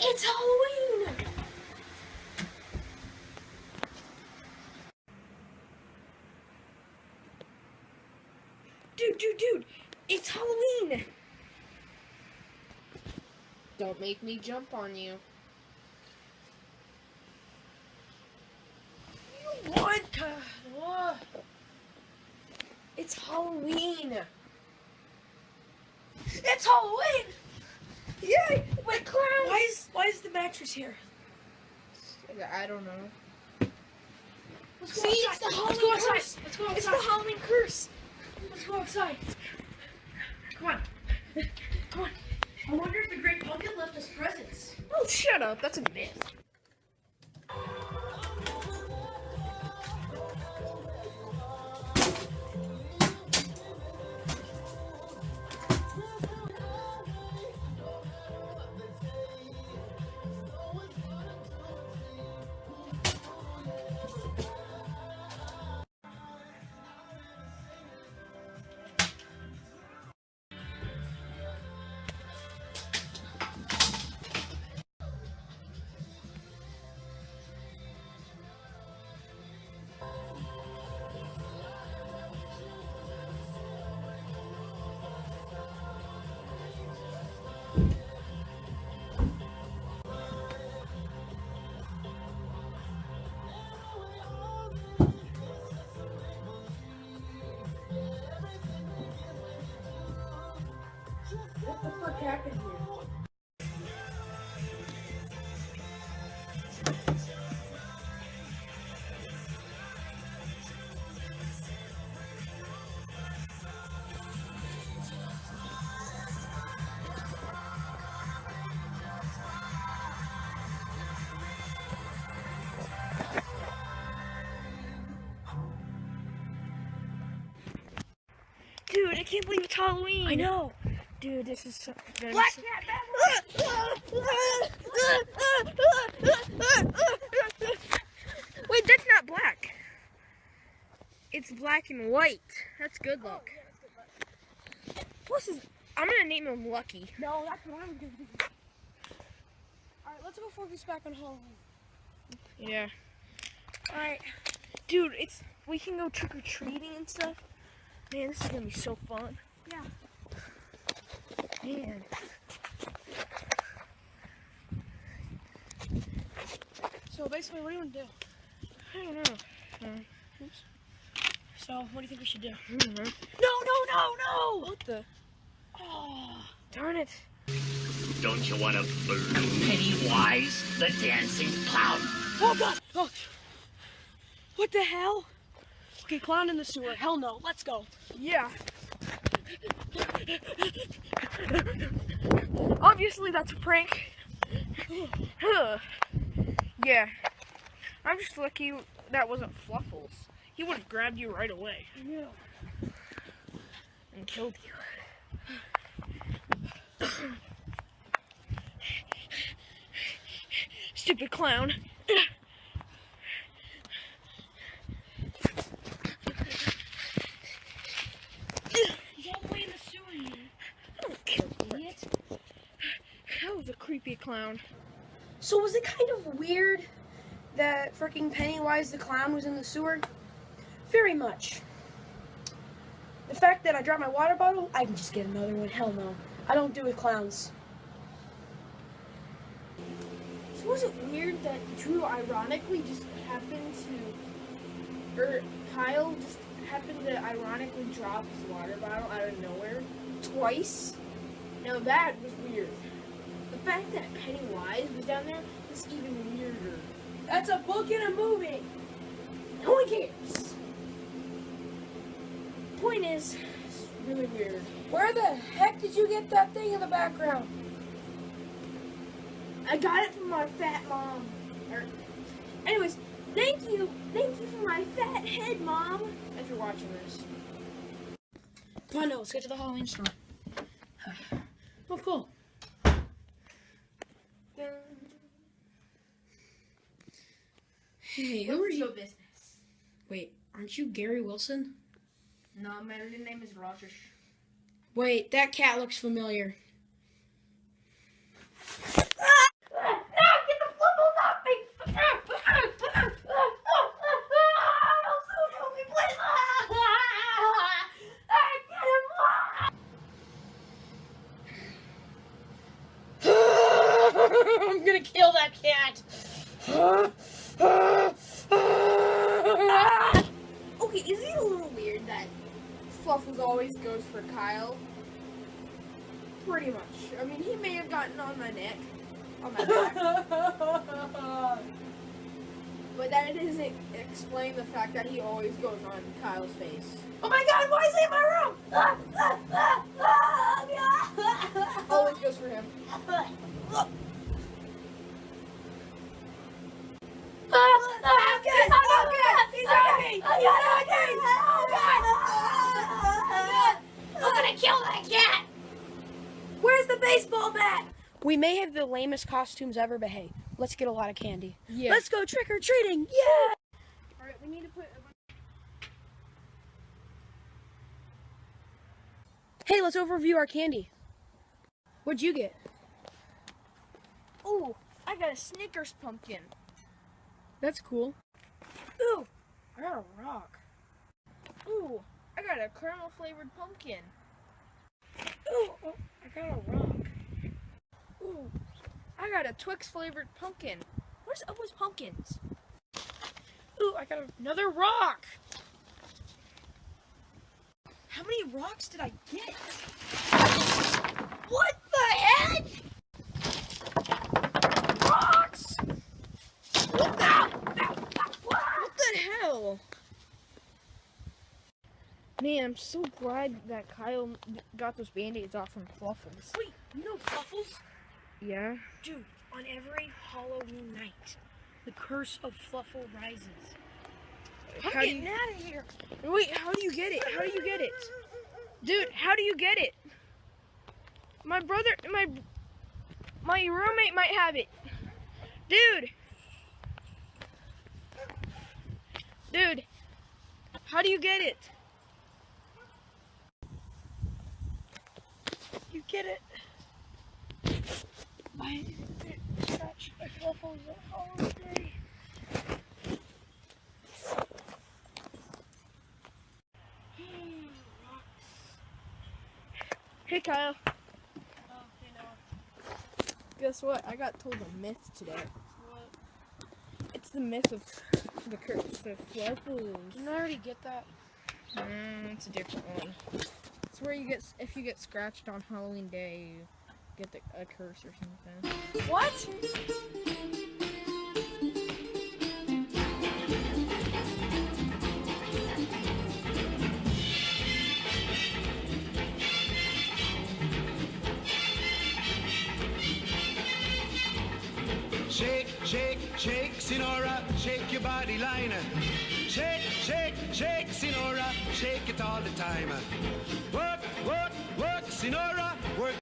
It's Halloween! Dude, dude, dude! It's Halloween! Don't make me jump on you. What? What? Uh, oh. It's Halloween! It's Halloween! Yay! Wait, clown! Why is why is the mattress here? I don't know. Let's go See, outside. it's the Let's Halloween go outside. curse. Let's go It's outside. the Halloween curse. Let's go outside. Come on. Come on. I wonder if the Great Pumpkin left us presents. Oh, shut up. That's a myth. What the fuck happened here? Dude, I can't believe it's Halloween. I know. Dude, this is so. gonna Black Cat Wait, that's not black. It's black and white. That's good luck. Plus, is I'm gonna name him Lucky. No, that's what I'm gonna do. Alright, let's go focus back on Halloween. Yeah. Alright. Dude, it's we can go trick or treating and stuff. Man, this is gonna be so fun. Yeah. Man. So basically, what do you want to do? I don't know. So, what do you think we should do? I don't. No, no, no, no! What the? Oh. Darn it. Don't you want to balloon Pennywise, the dancing clown? Oh god! Oh. What the hell? Okay, clown in the sewer. Hell no. Let's go. Yeah. Obviously, that's a prank. Yeah. I'm just lucky that wasn't Fluffles. He would have grabbed you right away Yeah. and killed you. Stupid clown. He's all the way in the sewer, you. Don't kill idiot. That was a creepy clown. So was it kind of weird that freaking Pennywise the clown was in the sewer? Very much. The fact that I dropped my water bottle, I can just get another one. Hell no. I don't do with clowns. So was it weird that Drew ironically just happened to, or Kyle just happened to ironically drop his water bottle out of nowhere twice? Now that was weird. The fact that Pennywise was down there was even weirder. That's a book and a movie. No one cares. Point is, it's really weird. Where the heck did you get that thing in the background? I got it from my fat mom. Or, anyways, thank you, thank you for my fat head, mom. If you're watching this. Come on, no, let's get to the Halloween store. Oh, cool. Hey, who What's are you? your business? Wait, aren't you Gary Wilson? No, my real name is Roger. Wait, that cat looks familiar. I'm gonna kill that cat! Fluffles always goes for Kyle? Pretty much. I mean, he may have gotten on my neck, on my back, but that doesn't explain the fact that he always goes on Kyle's face. Oh my god, why is he in my room? Always goes for him. I'm gonna kill that cat! Baseball bat? We may have the lamest costumes ever, but hey, let's get a lot of candy. Yeah. Let's go trick or treating! Yeah! Alright, we need to put. Hey, let's overview our candy. What'd you get? Ooh, I got a Snickers pumpkin. That's cool. Ooh, I got a rock. Ooh, I got a caramel flavored pumpkin. Ooh, oh, I got a rock. Ooh, I got a Twix flavored pumpkin. Where's Owa's pumpkins? Ooh, I got another rock. How many rocks did I get? What the heck? Rocks! What the? What the hell? Man, I'm so glad that Kyle got those band-aids off from Fluffles. Wait, you know Fluffles? Yeah? Dude, on every Halloween night, the curse of Fluffle rises. I'm How do getting you- out of here. Wait, how do you get it? How do you get it? Dude, how do you get it? My brother, my my roommate might have it. Dude. Dude, how do you get it? Get it? I scratch my Fluffles all day. Hey, Kyle. Guess what? I got told a myth today. It's the myth of the curse of Fluffles. Didn't I already get that? Mm, it's a different one. It's where you get if you get scratched on Halloween Day, you get the, a curse or something. What? Shake, shake, shake, Senora, shake your body line. Shake, shake, shake, Senora, shake it all the time. Work, work, work, Senora, work.